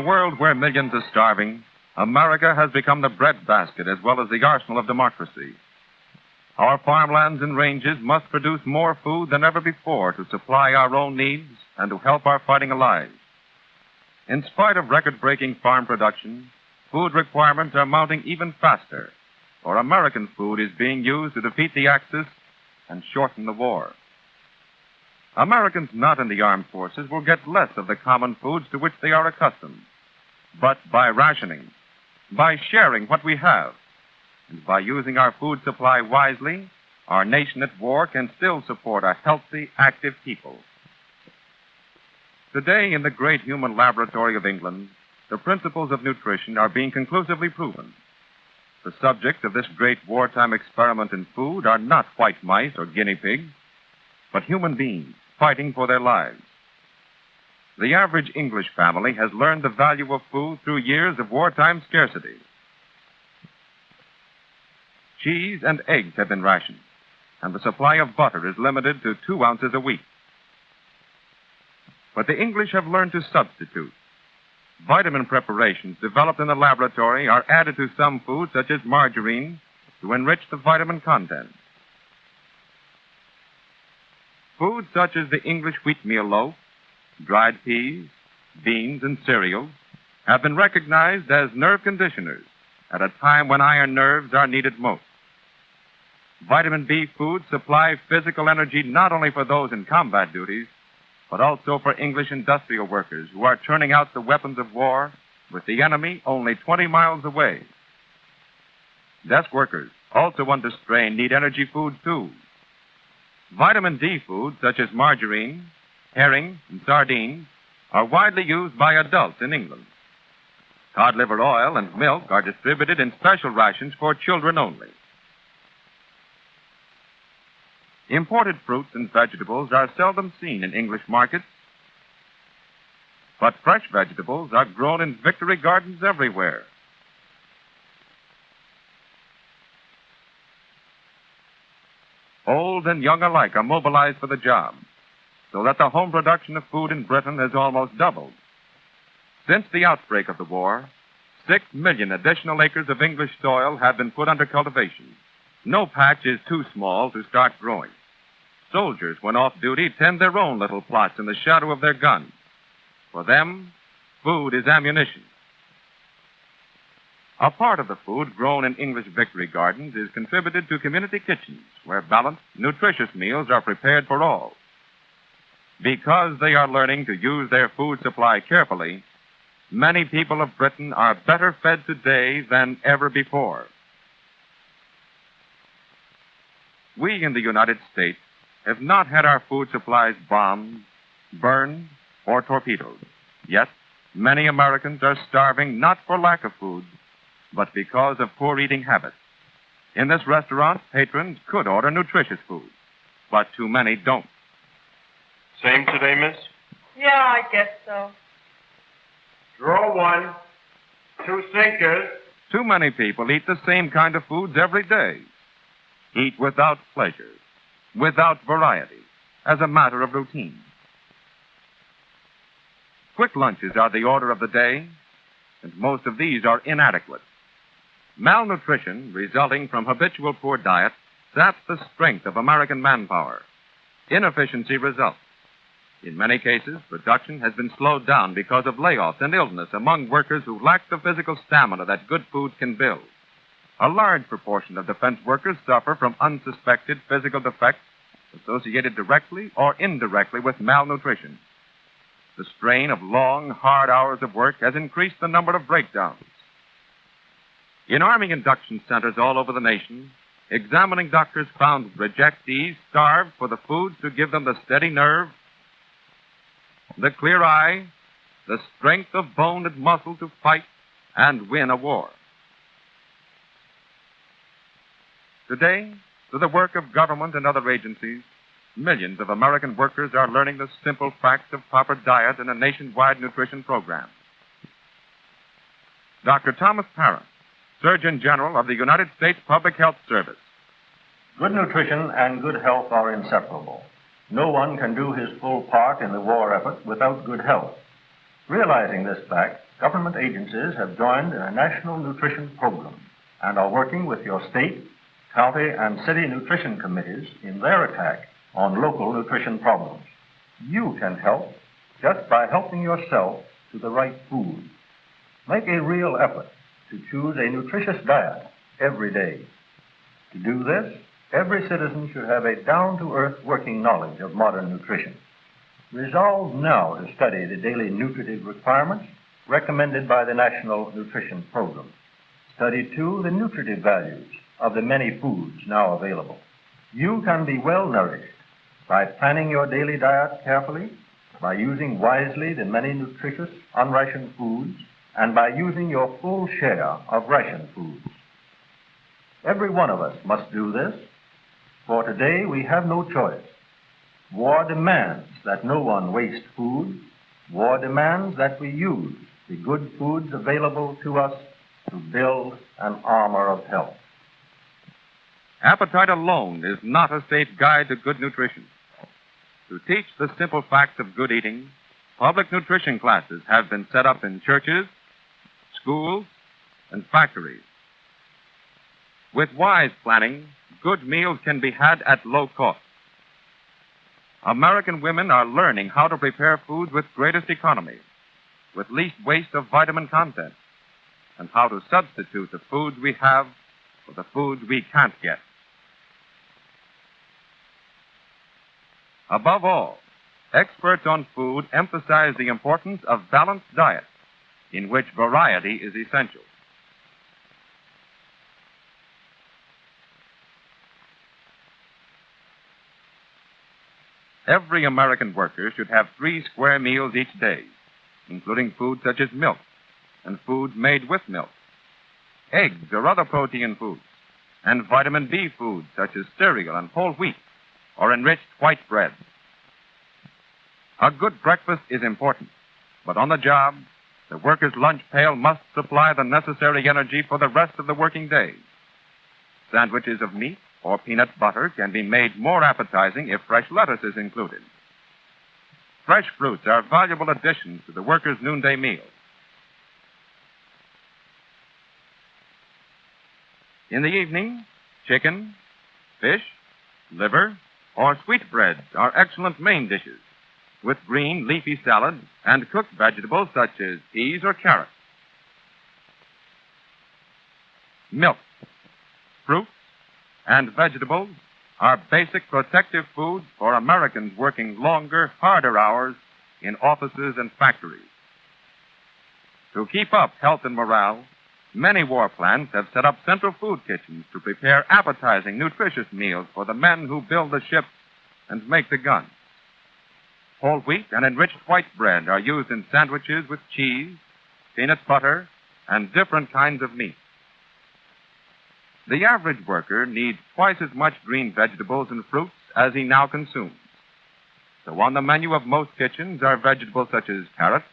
world where millions are starving, America has become the breadbasket as well as the arsenal of democracy. Our farmlands and ranges must produce more food than ever before to supply our own needs and to help our fighting allies. In spite of record breaking farm production, food requirements are mounting even faster, for American food is being used to defeat the Axis and shorten the war. Americans not in the armed forces will get less of the common foods to which they are accustomed. But by rationing, by sharing what we have, and by using our food supply wisely, our nation at war can still support a healthy, active people. Today, in the great human laboratory of England, the principles of nutrition are being conclusively proven. The subjects of this great wartime experiment in food are not white mice or guinea pigs, but human beings fighting for their lives. The average English family has learned the value of food through years of wartime scarcity. Cheese and eggs have been rationed, and the supply of butter is limited to two ounces a week. But the English have learned to substitute. Vitamin preparations developed in the laboratory are added to some foods, such as margarine, to enrich the vitamin content. Foods such as the English wheatmeal loaf, dried peas, beans, and cereals have been recognized as nerve conditioners at a time when iron nerves are needed most. Vitamin B foods supply physical energy not only for those in combat duties, but also for English industrial workers who are turning out the weapons of war with the enemy only 20 miles away. Desk workers, also under strain, need energy food too. Vitamin D foods such as margarine, herring, and sardines are widely used by adults in England. Cod liver oil and milk are distributed in special rations for children only. Imported fruits and vegetables are seldom seen in English markets, but fresh vegetables are grown in victory gardens everywhere. Old and young alike are mobilized for the job, so that the home production of food in Britain has almost doubled. Since the outbreak of the war, six million additional acres of English soil have been put under cultivation. No patch is too small to start growing. Soldiers, when off duty, tend their own little plots in the shadow of their guns. For them, food is ammunition. A part of the food grown in English victory gardens is contributed to community kitchens where balanced, nutritious meals are prepared for all. Because they are learning to use their food supply carefully, many people of Britain are better fed today than ever before. We in the United States have not had our food supplies bombed, burned, or torpedoed. Yet, many Americans are starving not for lack of food, but because of poor eating habits. In this restaurant, patrons could order nutritious food, but too many don't. Same today, miss? Yeah, I guess so. Draw one. Two sinkers. Too many people eat the same kind of foods every day. Eat without pleasure, without variety, as a matter of routine. Quick lunches are the order of the day, and most of these are inadequate. Malnutrition resulting from habitual poor diet saps the strength of American manpower. Inefficiency results. In many cases, production has been slowed down because of layoffs and illness among workers who lack the physical stamina that good food can build. A large proportion of defense workers suffer from unsuspected physical defects associated directly or indirectly with malnutrition. The strain of long, hard hours of work has increased the number of breakdowns. In Army induction centers all over the nation, examining doctors found rejectees starved for the foods to give them the steady nerve, the clear eye, the strength of bone and muscle to fight and win a war. Today, through the work of government and other agencies, millions of American workers are learning the simple facts of proper diet in a nationwide nutrition program. Dr. Thomas Parran, Surgeon General of the United States Public Health Service. Good nutrition and good health are inseparable. No one can do his full part in the war effort without good health. Realizing this fact, government agencies have joined in a national nutrition program and are working with your state, county, and city nutrition committees in their attack on local nutrition problems. You can help just by helping yourself to the right food. Make a real effort to choose a nutritious diet every day. To do this, every citizen should have a down to earth working knowledge of modern nutrition. Resolve now to study the daily nutritive requirements recommended by the National Nutrition Program. Study, too, the nutritive values of the many foods now available. You can be well nourished by planning your daily diet carefully, by using wisely the many nutritious unrationed foods, and by using your full share of ration foods. Every one of us must do this, for today we have no choice. War demands that no one waste food. War demands that we use the good foods available to us to build an armor of health. Appetite alone is not a safe guide to good nutrition. To teach the simple facts of good eating, public nutrition classes have been set up in churches, schools, and factories. With wise planning, good meals can be had at low cost. American women are learning how to prepare foods with greatest economy, with least waste of vitamin content, and how to substitute the foods we have for the foods we can't get. Above all, experts on food emphasize the importance of balanced diet, in which variety is essential. Every American worker should have three square meals each day, including food such as milk and food made with milk, eggs or other protein foods, and vitamin B foods such as cereal and whole wheat or enriched white bread. A good breakfast is important, but on the job, the worker's lunch pail must supply the necessary energy for the rest of the working day. Sandwiches of meat or peanut butter can be made more appetizing if fresh lettuce is included. Fresh fruits are valuable additions to the worker's noonday meal. In the evening, chicken, fish, liver, or sweetbreads are excellent main dishes, with green leafy salad and cooked vegetables such as peas or carrots. Milk, fruit, and vegetables are basic protective foods for Americans working longer, harder hours in offices and factories. To keep up health and morale, many war plants have set up central food kitchens to prepare appetizing, nutritious meals for the men who build the ships and make the guns. Whole wheat and enriched white bread are used in sandwiches with cheese, peanut butter, and different kinds of meat. The average worker needs twice as much green vegetables and fruits as he now consumes. So on the menu of most kitchens are vegetables such as carrots,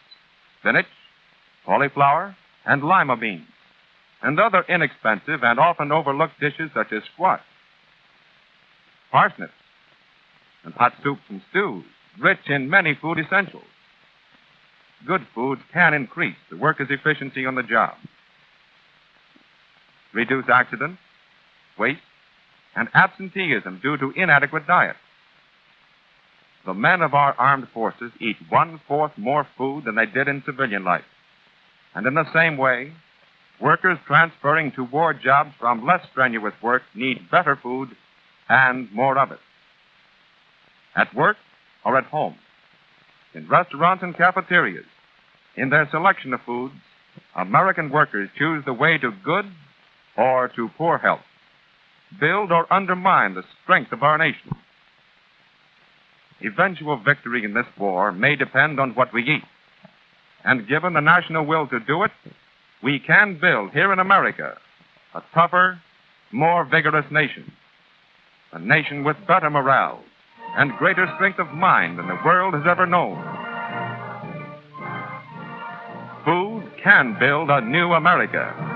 spinach, cauliflower, and lima beans, and other inexpensive and often overlooked dishes such as squash, parsnips, and hot soups and stews, rich in many food essentials. Good foods can increase the worker's efficiency on the job, reduce accidents, waste, and absenteeism due to inadequate diet. The men of our armed forces eat one fourth more food than they did in civilian life. And in the same way, workers transferring to war jobs from less strenuous work need better food and more of it. At work or at home, in restaurants and cafeterias, in their selection of foods, American workers choose the way to good or to poor health build or undermine the strength of our nation. Eventual victory in this war may depend on what we eat. And given the national will to do it, we can build here in America a tougher, more vigorous nation. A nation with better morale and greater strength of mind than the world has ever known. Food can build a new America.